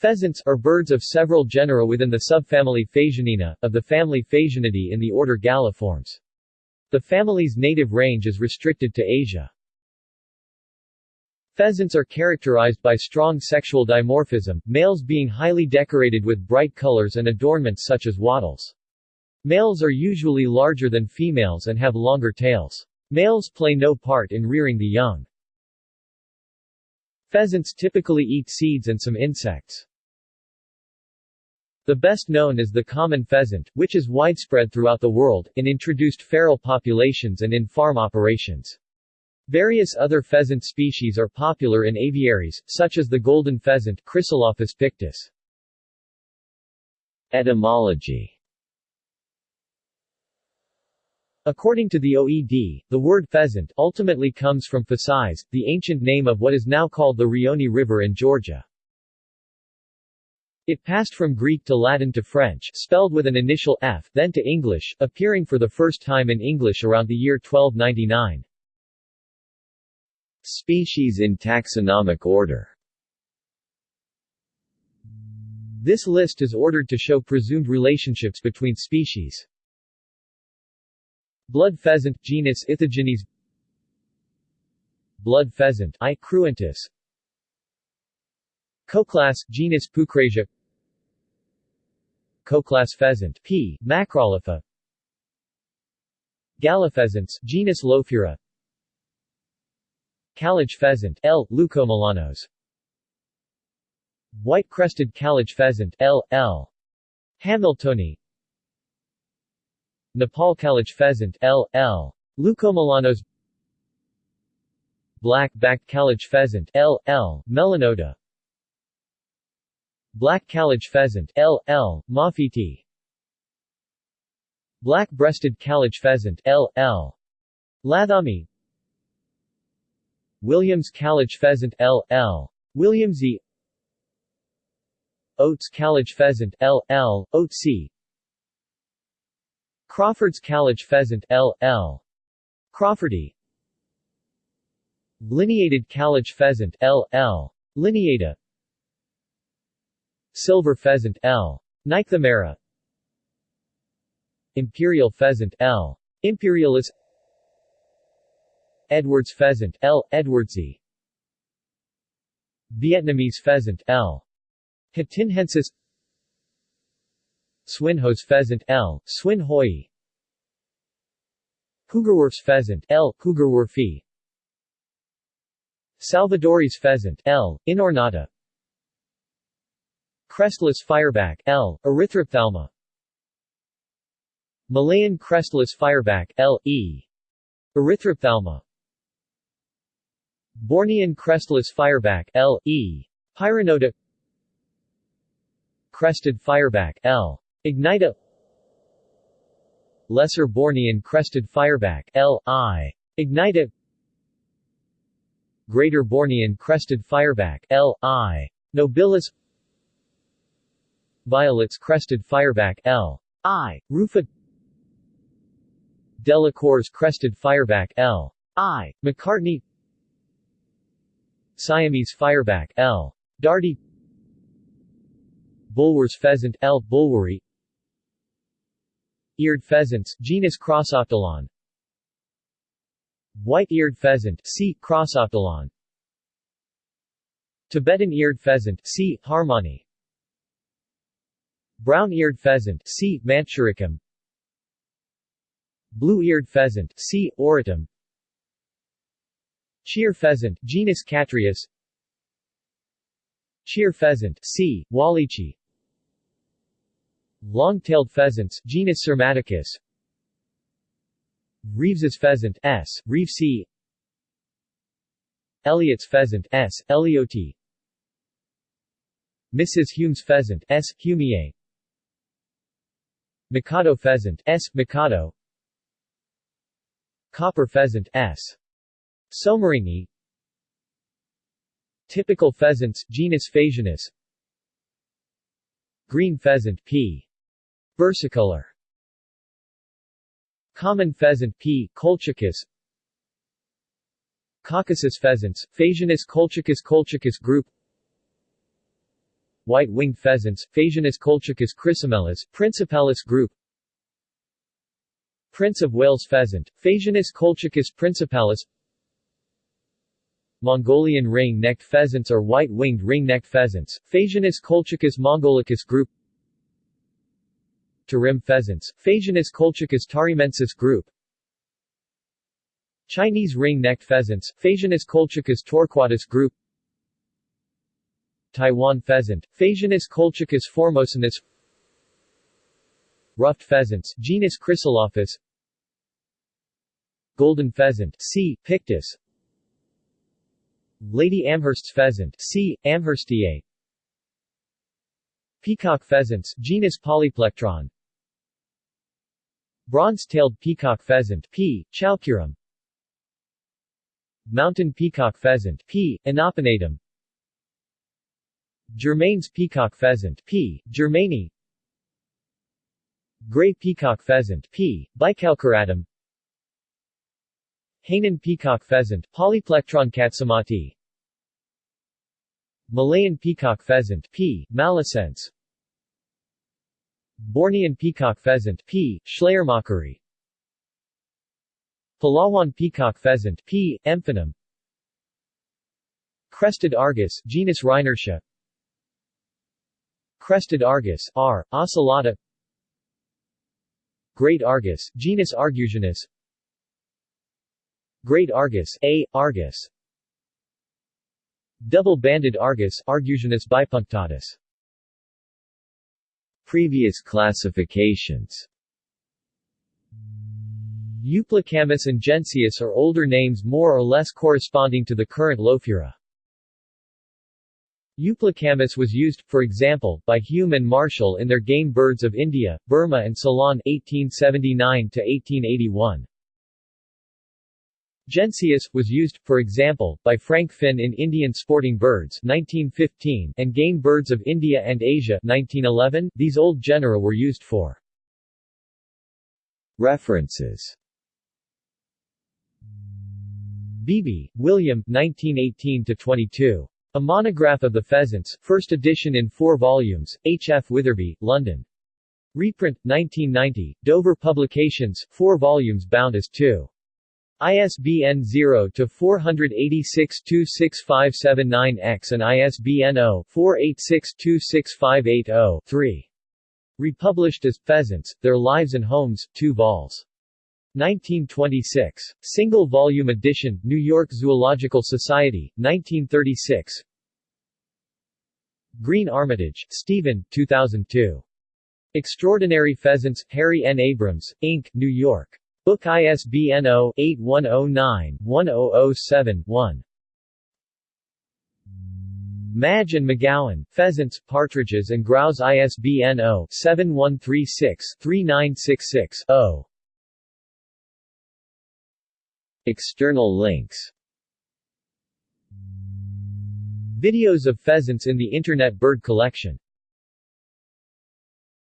Pheasants, are birds of several genera within the subfamily Phasianinae, of the family Phasianidae in the order Galliformes. The family's native range is restricted to Asia. Pheasants are characterized by strong sexual dimorphism, males being highly decorated with bright colors and adornments such as wattles. Males are usually larger than females and have longer tails. Males play no part in rearing the young. Pheasants typically eat seeds and some insects. The best known is the common pheasant, which is widespread throughout the world, in introduced feral populations and in farm operations. Various other pheasant species are popular in aviaries, such as the golden pheasant Chrysolophus pictus. Etymology According to the OED, the word pheasant ultimately comes from Phasis, the ancient name of what is now called the Rioni River in Georgia. It passed from Greek to Latin to French spelled with an initial F, then to English, appearing for the first time in English around the year 1299. Species in taxonomic order This list is ordered to show presumed relationships between species. Blood pheasant genus Ithaginis Blood pheasant I. cruentus Koklass genus Pucrasia Koklass pheasant P. macrolitha Gallopheasants genus Lophura Kalij pheasant L. leucomelanos White-crested Kalij pheasant L. L. hamiltoni Nepal Kalij pheasant L. L. leucomelanos Black-backed Kalij pheasant L. L. melanota Black Kalij pheasant L. L. moffitti Black-breasted Kalij pheasant L. L. lathami Williams Kalij pheasant L. L. williamsii Oates Kalij pheasant L. L. oatesii Crawford's Kalij pheasant L. L. crawfurdi Lineated Kalij pheasant L. L. lineata Silver pheasant L. Nycthemera Imperial pheasant L. Imperialis Edwards pheasant L. Edwardsi Vietnamese pheasant L. Hatinhensis Swinhoe's pheasant L. swinhoii Hoogerwerf's pheasant L. Hoogerwerfi Salvadori's pheasant L. Inornata Crestless fireback L. Erythrophthalma Malayan crestless fireback L. E. Erythrophthalma Bornean crestless fireback L. E. Pyronota Crested fireback L. Ignita Lesser Bornean crested fireback L. I. Ignita Greater Bornean crested fireback L. I. Nobilis Vieillot's crested fireback L. I. Rufa Delacour's crested fireback L. I. macartneyi Siamese fireback L. diardi Bulwer's pheasant L. Bulweri Eared pheasants genus Crossoptilon White-eared pheasant C. Crossoptilon Tibetan eared pheasant C. harmani Brown-eared pheasant C. Manchuricum Blue-eared pheasant C. Auritum Cheer pheasant genus Catreus Cheer pheasant C. Wallichi Long-tailed pheasants genus Syrmaticus Reeves's pheasant S. Reevesii Elliott's pheasant S. Ellioti Mrs. Hume's pheasant S. humiae Mikado pheasant S. Mikado Copper pheasant S. Soemmerringii Typical pheasants genus Phasianus Green pheasant P. Versicolor Common pheasant P. colchicus Caucasus pheasants, Phasianus colchicus colchicus group white-winged pheasants, Phasianus colchicus chrysomeles, principalis group. Prince of Wales pheasant, Phasianus colchicus principalis. Mongolian ring-necked pheasants or white-winged ring-necked pheasants, Phasianus colchicus mongolicus group. Tarim pheasants, Phasianus colchicus tarimensis group. Chinese ring-necked pheasants, Phasianus colchicus torquatus group Taiwan pheasant, Phasianus colchicus formosanus Ruffed pheasants, genus Chrysolophus Golden pheasant, C. pictus Lady Amherst's pheasant, C. amherstiae Peacock pheasants, genus Polyplectron Bronze-tailed peacock pheasant, P. chalcurum Mountain peacock pheasant, P. inopinatum Germain's peacock pheasant, P. germaini Gray peacock pheasant, P. bicalcaratum Hainan peacock pheasant, Polyplectron katsumatae Malayan peacock pheasant, P. malacense Bornean peacock pheasant, P. schleiermacheri Palawan peacock pheasant, P. emphanum Crested argus, genus Rheinardia Crested argus, R. ocellata Great argus, genus Argusianus Great Argus A. Argus Double-banded Argus Argusianus bipunctatus Previous classifications Euplocamus and Gennaeus are older names more or less corresponding to the current Lophura. Euplocamus was used, for example, by Hume and Marshall in their Game Birds of India, Burma and Ceylon 1879-1881. Gennaeus, was used, for example, by Frank Finn in Indian Sporting Birds 1915 and Game Birds of India and Asia 1911. These old genera were used for References Beebe, William 1918-22. A Monograph of the Pheasants, first edition in four volumes, H. F. Witherby, London. Reprint, 1990, Dover Publications, four volumes bound as 2. ISBN 0-486-26579-X and ISBN 0-486-26580-3. Republished as Pheasants, Their Lives and Homes, 2 vols. 1926. Single volume edition, New York Zoological Society, 1936. Green Armytage, Stephen, 2002. Extraordinary Pheasants, Harry N. Abrams, Inc., New York. Book ISBN 0-8109-1007-1. Madge and McGowan, Pheasants, Partridges and Grouse ISBN 0-7136-3966-0. External links. Videos of pheasants in the Internet Bird Collection